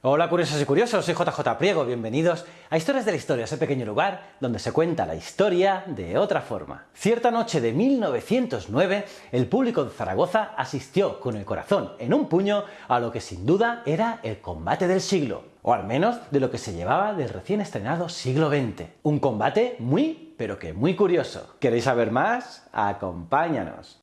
Hola curiosos y curiosos, soy JJ Priego, bienvenidos a Historias de la Historia, ese pequeño lugar donde se cuenta la historia de otra forma. Cierta noche de 1909, el público de Zaragoza asistió con el corazón en un puño a lo que sin duda era el combate del siglo, o al menos de lo que se llevaba del recién estrenado siglo XX. Un combate muy, pero que muy curioso. ¿Queréis saber más? Acompáñanos.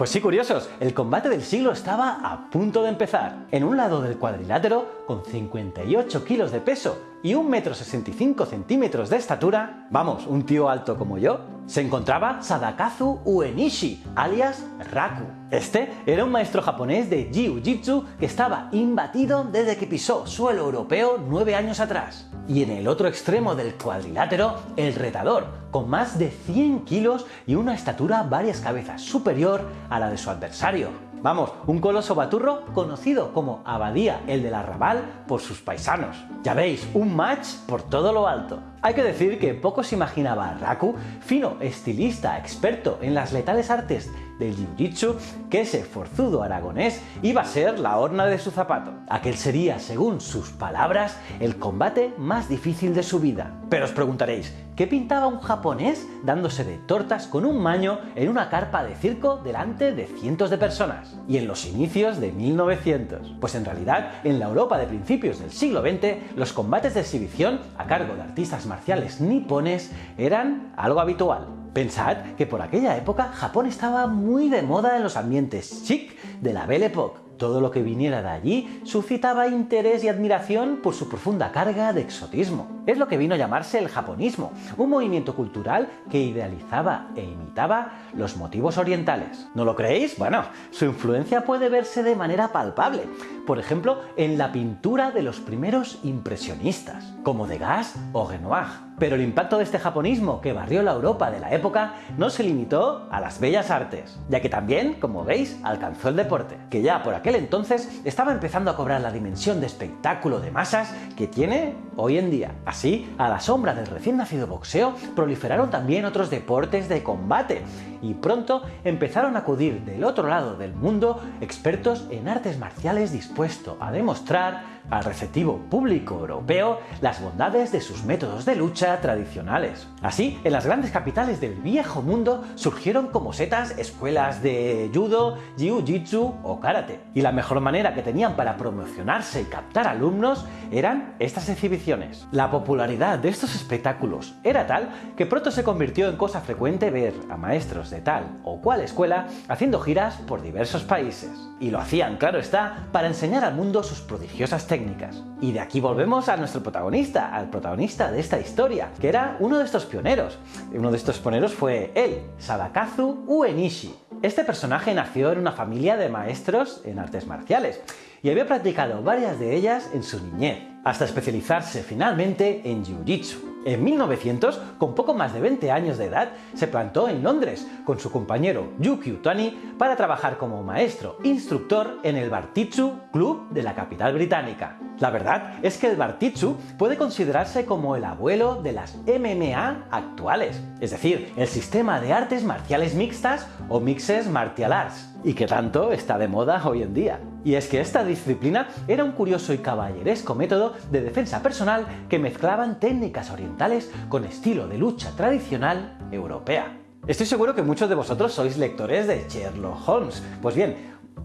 Pues sí, curiosos, el combate del siglo estaba a punto de empezar. En un lado del cuadrilátero, con 58 kilos de peso y 1,65 centímetros de estatura, vamos, un tío alto como yo, se encontraba Sadakazu Uenishi, alias Raku. Este era un maestro japonés de Jiu-Jitsu que estaba imbatido desde que pisó suelo europeo nueve años atrás. Y en el otro extremo del cuadrilátero, el retador, con más de 100 kilos y una estatura varias cabezas superior a la de su adversario. Vamos, un coloso baturro conocido como Abadía el del Arrabal por sus paisanos. Ya veis, un match por todo lo alto. Hay que decir que poco se imaginaba a Raku, fino estilista experto en las letales artes del jiu-jitsu, que ese forzudo aragonés iba a ser la horna de su zapato. Aquel sería, según sus palabras, el combate más difícil de su vida. Pero os preguntaréis, ¿qué pintaba un japonés dándose de tortas con un maño en una carpa de circo delante de cientos de personas? Y en los inicios de 1900. Pues en realidad, en la Europa de principios del siglo XX, los combates de exhibición a cargo de artistas marciales nipones eran algo habitual. Pensad que por aquella época Japón estaba muy de moda en los ambientes chic de la Belle Époque todo lo que viniera de allí suscitaba interés y admiración por su profunda carga de exotismo. Es lo que vino a llamarse el japonismo, un movimiento cultural que idealizaba e imitaba los motivos orientales. ¿No lo creéis? Bueno, su influencia puede verse de manera palpable, por ejemplo, en la pintura de los primeros impresionistas, como Degas o Renoir. Pero el impacto de este japonismo que barrió la Europa de la época no se limitó a las bellas artes, ya que también, como veis, alcanzó el deporte, que ya por aquel entonces estaba empezando a cobrar la dimensión de espectáculo de masas que tiene hoy en día. Así, a la sombra del recién nacido boxeo, proliferaron también otros deportes de combate, y pronto empezaron a acudir del otro lado del mundo expertos en artes marciales dispuestos a demostrar al receptivo público europeo las bondades de sus métodos de lucha tradicionales. Así, en las grandes capitales del viejo mundo surgieron como setas escuelas de judo, jiu-jitsu o karate. Y la mejor manera que tenían para promocionarse y captar alumnos eran estas exhibiciones. La popularidad de estos espectáculos era tal que pronto se convirtió en cosa frecuente ver a maestros de tal o cual escuela haciendo giras por diversos países. Y lo hacían, claro está, para enseñar al mundo sus prodigiosas técnicas. Y de aquí volvemos a nuestro protagonista, al protagonista de esta historia, que era uno de estos pioneros. Uno de estos pioneros fue él, Sadakazu Uenishi. Este personaje nació en una familia de maestros en artes marciales y había practicado varias de ellas en su niñez, hasta especializarse finalmente en Jiu-Jitsu. En 1900, con poco más de 20 años de edad, se plantó en Londres con su compañero Yuki Utani para trabajar como maestro instructor en el Bartitsu Club de la capital británica. La verdad es que el Bartitsu puede considerarse como el abuelo de las MMA actuales, es decir, el sistema de artes marciales mixtas o mixes martial arts, y que tanto está de moda hoy en día. Y es que esta disciplina era un curioso y caballeresco método de defensa personal que mezclaban técnicas orientales con estilo de lucha tradicional europea. Estoy seguro que muchos de vosotros sois lectores de Sherlock Holmes. Pues bien,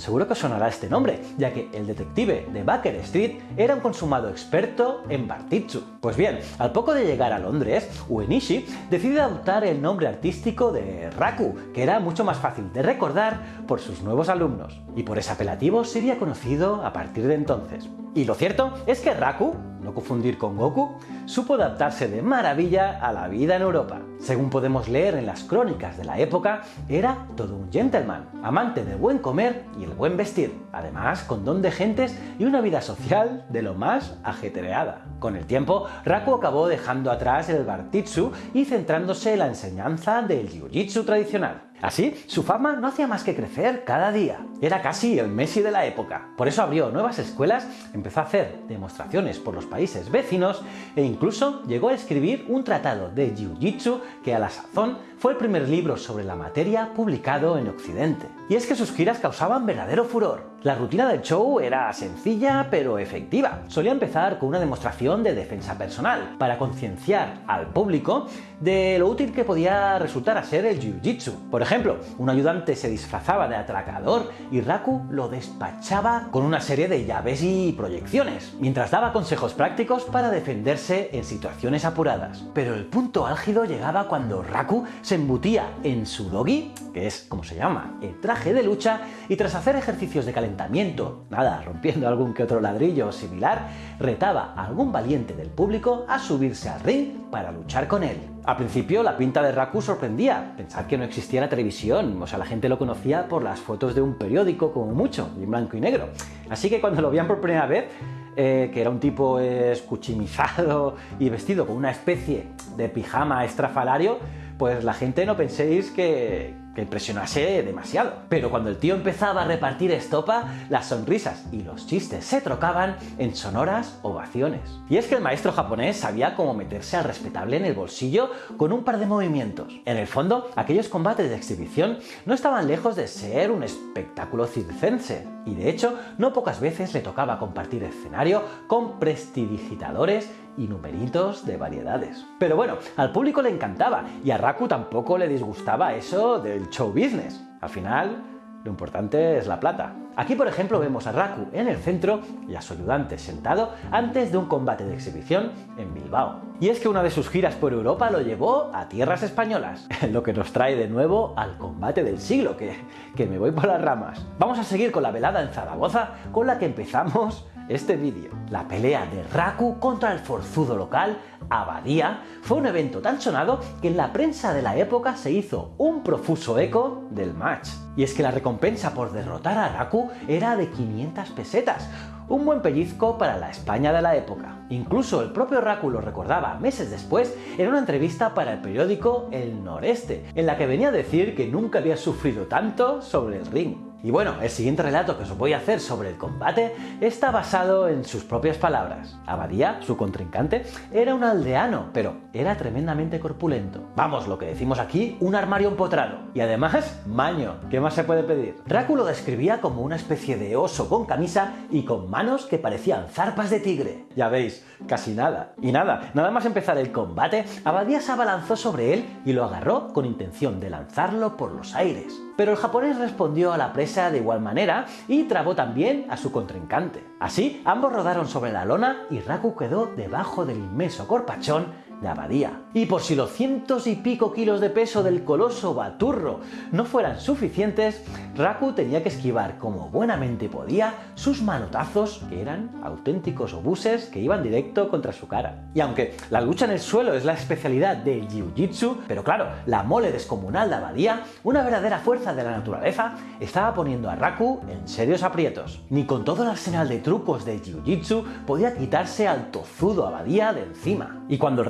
Seguro que sonará este nombre, ya que el detective de Baker Street era un consumado experto en Bartitsu. Pues bien, al poco de llegar a Londres, Uenishi decide adoptar el nombre artístico de Raku, que era mucho más fácil de recordar por sus nuevos alumnos, y por ese apelativo sería conocido a partir de entonces. Y lo cierto es que Raku, no confundir con Goku, supo adaptarse de maravilla a la vida en Europa. Según podemos leer en las crónicas de la época, era todo un gentleman, amante del buen comer y el buen vestir, además con don de gentes y una vida social de lo más ajetreada. Con el tiempo, Raku acabó dejando atrás el Bartitsu y centrándose en la enseñanza del Jiu-Jitsu tradicional. Así, su fama no hacía más que crecer cada día. Era casi el Messi de la época. Por eso abrió nuevas escuelas, empezó a hacer demostraciones por los países vecinos e incluso llegó a escribir un tratado de Jiu-Jitsu que a la sazón fue el primer libro sobre la materia publicado en Occidente. Y es que sus giras causaban verdadero furor. La rutina del show era sencilla pero efectiva. Solía empezar con una demostración de defensa personal, para concienciar al público de lo útil que podía resultar a ser el Jiu-Jitsu. Por ejemplo, un ayudante se disfrazaba de atracador y Raku lo despachaba con una serie de llaves y proyecciones, mientras daba consejos prácticos para defenderse en situaciones apuradas. Pero el punto álgido llegaba cuando Raku se embutía en su dogi, que es como se llama, el traje de lucha, y tras hacer ejercicios de calentamiento, nada, rompiendo algún que otro ladrillo o similar, retaba a algún valiente del público a subirse al ring para luchar con él. Al principio la pinta de Raku sorprendía, pensar que no existía la televisión, o sea, la gente lo conocía por las fotos de un periódico como mucho, en blanco y negro. Así que cuando lo veían por primera vez, eh, que era un tipo escuchimizado y vestido con una especie de pijama estrafalario, pues la gente no penséis que, que impresionase demasiado. Pero cuando el tío empezaba a repartir estopa, las sonrisas y los chistes se trocaban en sonoras ovaciones. Y es que el maestro japonés sabía cómo meterse al respetable en el bolsillo con un par de movimientos. En el fondo, aquellos combates de exhibición no estaban lejos de ser un espectáculo circense. Y de hecho, no pocas veces le tocaba compartir escenario con prestidigitadores y numeritos de variedades. Pero bueno, al público le encantaba y a Raku tampoco le disgustaba eso del show business. Al final, lo importante es la plata. Aquí, por ejemplo, vemos a Raku en el centro y a su ayudante sentado antes de un combate de exhibición en Bilbao. Y es que una de sus giras por Europa lo llevó a tierras españolas, lo que nos trae de nuevo al combate del siglo, que, que me voy por las ramas. Vamos a seguir con la velada en Zaragoza, con la que empezamos este vídeo. La pelea de Raku contra el forzudo local Abadía fue un evento tan sonado que en la prensa de la época se hizo un profuso eco del match. Y es que la recompensa por derrotar a Raku era de 500 pesetas, un buen pellizco para la España de la época. Incluso el propio Raku lo recordaba meses después en una entrevista para el periódico El Noreste, en la que venía a decir que nunca había sufrido tanto sobre el ring. Y bueno, el siguiente relato que os voy a hacer sobre el combate está basado en sus propias palabras. Abadía, su contrincante, era un aldeano, pero era tremendamente corpulento. Vamos, lo que decimos aquí, un armario empotrado. Y además, maño. ¿Qué más se puede pedir? Dráculo describía como una especie de oso con camisa y con manos que parecían zarpas de tigre. Ya veis, casi nada. Y nada, nada más empezar el combate, Abadía se abalanzó sobre él y lo agarró con intención de lanzarlo por los aires pero el japonés respondió a la presa de igual manera y trabó también a su contrincante. Así, ambos rodaron sobre la lona y Raku quedó debajo del inmenso corpachón de Abadía. Y por si los cientos y pico kilos de peso del coloso Baturro no fueran suficientes, Raku tenía que esquivar como buenamente podía sus manotazos, que eran auténticos obuses que iban directo contra su cara. Y aunque la lucha en el suelo es la especialidad del Jiu-Jitsu, pero claro, la mole descomunal de Abadía, una verdadera fuerza de la naturaleza, estaba poniendo a Raku en serios aprietos. Ni con todo el arsenal de trucos de Jiu-Jitsu podía quitarse al tozudo Abadía de encima. Y cuando el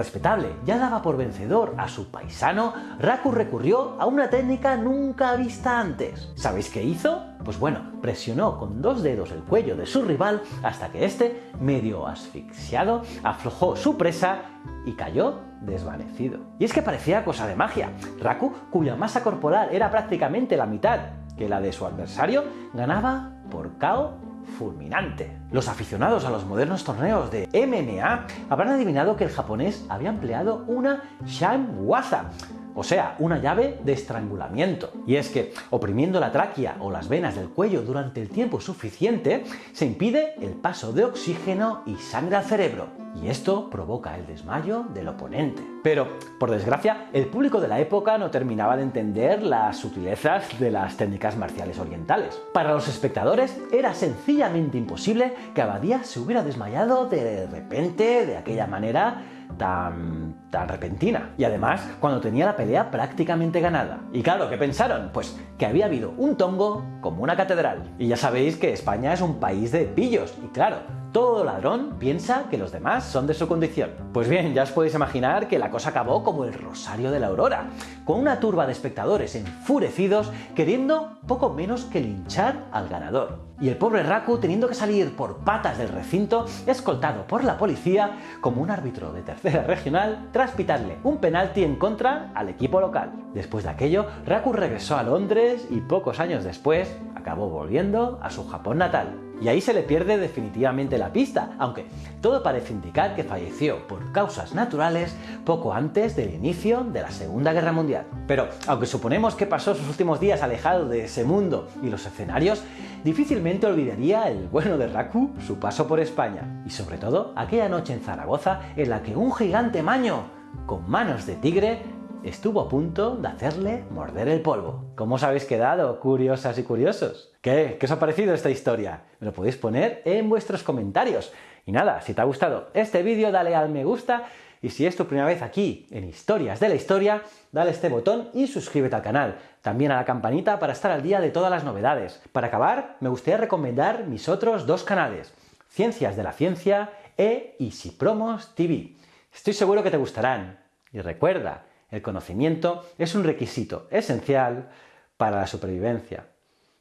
ya daba por vencedor a su paisano, Raku recurrió a una técnica nunca vista antes. ¿Sabéis qué hizo? Pues bueno, presionó con dos dedos el cuello de su rival hasta que éste, medio asfixiado, aflojó su presa y cayó desvanecido. Y es que parecía cosa de magia. Raku, cuya masa corporal era prácticamente la mitad que la de su adversario, ganaba por KO fulminante. Los aficionados a los modernos torneos de MMA habrán adivinado que el japonés había empleado una Shanwaza, o sea, una llave de estrangulamiento. Y es que, oprimiendo la tráquea o las venas del cuello durante el tiempo suficiente, se impide el paso de oxígeno y sangre al cerebro. Y esto provoca el desmayo del oponente. Pero, por desgracia, el público de la época no terminaba de entender las sutilezas de las técnicas marciales orientales. Para los espectadores era sencillamente imposible que Abadía se hubiera desmayado de repente de aquella manera tan, tan repentina. Y además, cuando tenía la pelea prácticamente ganada. Y claro, ¿qué pensaron? Pues que había habido un tongo como una catedral. Y ya sabéis que España es un país de pillos. Y claro, todo ladrón piensa que los demás son de su condición. Pues bien, ya os podéis imaginar que la cosa acabó como el rosario de la aurora, con una turba de espectadores enfurecidos queriendo poco menos que linchar al ganador. Y el pobre Raku teniendo que salir por patas del recinto, escoltado por la policía, como un árbitro de tercera regional, tras pitarle un penalti en contra al equipo local. Después de aquello, Raku regresó a Londres y pocos años después acabó volviendo a su Japón natal y ahí se le pierde definitivamente la pista, aunque todo parece indicar que falleció por causas naturales poco antes del inicio de la Segunda Guerra Mundial. Pero aunque suponemos que pasó sus últimos días alejado de ese mundo y los escenarios, difícilmente olvidaría el bueno de Raku su paso por España, y sobre todo aquella noche en Zaragoza en la que un gigante maño con manos de tigre estuvo a punto de hacerle morder el polvo. ¿Cómo os habéis quedado, curiosas y curiosos? ¿Qué? ¿Qué os ha parecido esta historia? Me lo podéis poner en vuestros comentarios. Y nada, si te ha gustado este vídeo, dale al me gusta y si es tu primera vez aquí en Historias de la Historia, dale este botón y suscríbete al canal. También a la campanita para estar al día de todas las novedades. Para acabar, me gustaría recomendar mis otros dos canales, Ciencias de la Ciencia e Easy Promos TV. Estoy seguro que te gustarán. Y recuerda, el conocimiento es un requisito esencial para la supervivencia.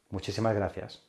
Muchísimas gracias.